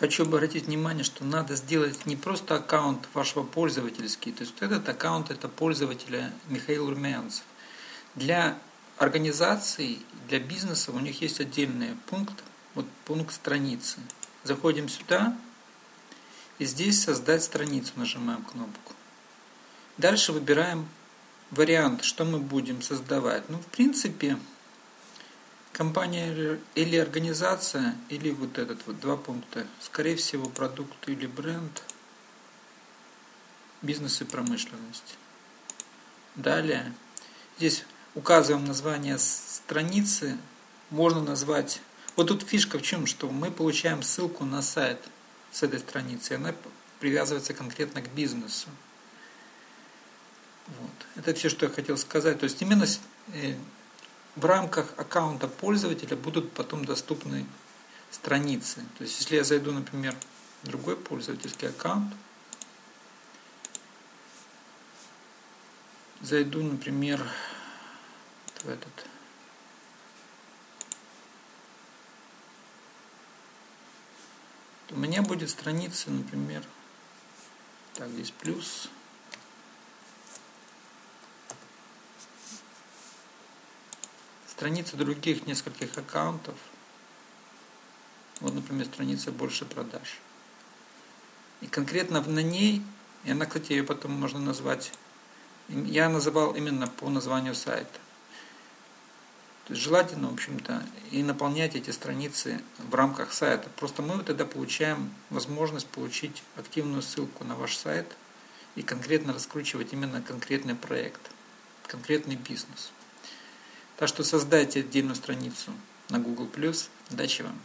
хочу обратить внимание, что надо сделать не просто аккаунт вашего пользовательский, то есть этот аккаунт это пользователя Михаил Румянцев. Для организаций, для бизнеса у них есть отдельный пункт, вот пункт страницы. Заходим сюда, и здесь создать страницу нажимаем кнопку. Дальше выбираем вариант, что мы будем создавать. Ну, в принципе, компания или организация, или вот этот вот два пункта. Скорее всего, продукт или бренд, бизнес и промышленность. Далее, здесь указываем название страницы, можно назвать... Вот тут фишка в чем, что мы получаем ссылку на сайт с этой страницы, она привязывается конкретно к бизнесу. Вот. Это все, что я хотел сказать. То есть именно э, в рамках аккаунта пользователя будут потом доступны страницы. То есть если я зайду, например, в другой пользовательский аккаунт, зайду, например, в этот то у меня будет страница, например, так, здесь плюс, страницы других нескольких аккаунтов. Вот, например, страница «Больше продаж». И конкретно на ней, и она, кстати, ее потом можно назвать, я называл именно по названию сайта. То есть желательно, в общем-то, и наполнять эти страницы в рамках сайта. Просто мы тогда получаем возможность получить активную ссылку на ваш сайт и конкретно раскручивать именно конкретный проект, конкретный бизнес. Так что создайте отдельную страницу на Google+. Удачи вам!